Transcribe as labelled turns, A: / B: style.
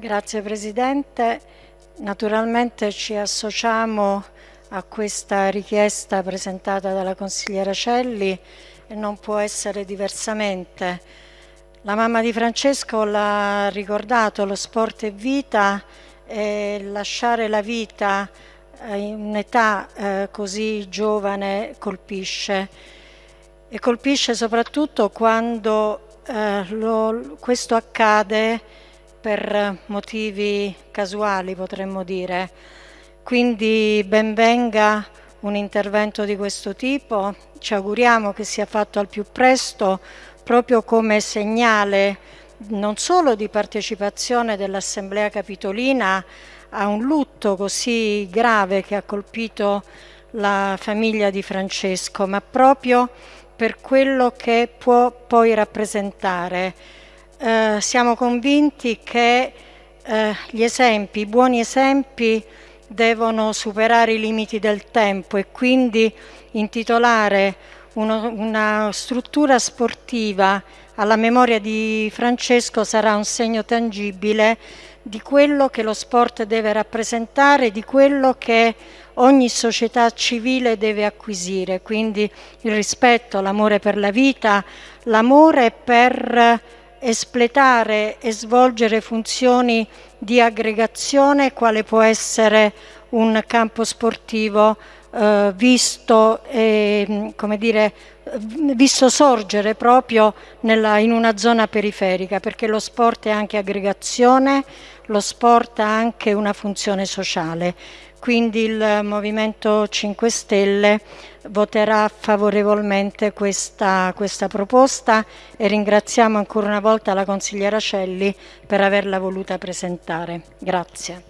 A: Grazie Presidente. Naturalmente ci associamo a questa richiesta presentata dalla consigliera Celli e non può essere diversamente. La mamma di Francesco l'ha ricordato, lo sport è vita e lasciare la vita in un'età eh, così giovane colpisce e colpisce soprattutto quando eh, questo accade per motivi casuali potremmo dire. Quindi benvenga un intervento di questo tipo, ci auguriamo che sia fatto al più presto proprio come segnale non solo di partecipazione dell'Assemblea Capitolina a un lutto così grave che ha colpito la famiglia di Francesco, ma proprio per quello che può poi rappresentare eh, siamo convinti che eh, gli esempi, i buoni esempi devono superare i limiti del tempo e quindi intitolare uno, una struttura sportiva alla memoria di Francesco sarà un segno tangibile di quello che lo sport deve rappresentare, di quello che ogni società civile deve acquisire, quindi il rispetto, l'amore per la vita, l'amore per espletare e svolgere funzioni di aggregazione quale può essere un campo sportivo eh, visto, eh, dire, visto, sorgere proprio nella, in una zona periferica perché lo sport è anche aggregazione, lo sport ha anche una funzione sociale quindi il Movimento 5 Stelle voterà favorevolmente questa, questa, proposta e ringraziamo ancora una volta la consigliera Celli per averla voluta presentare. Grazie.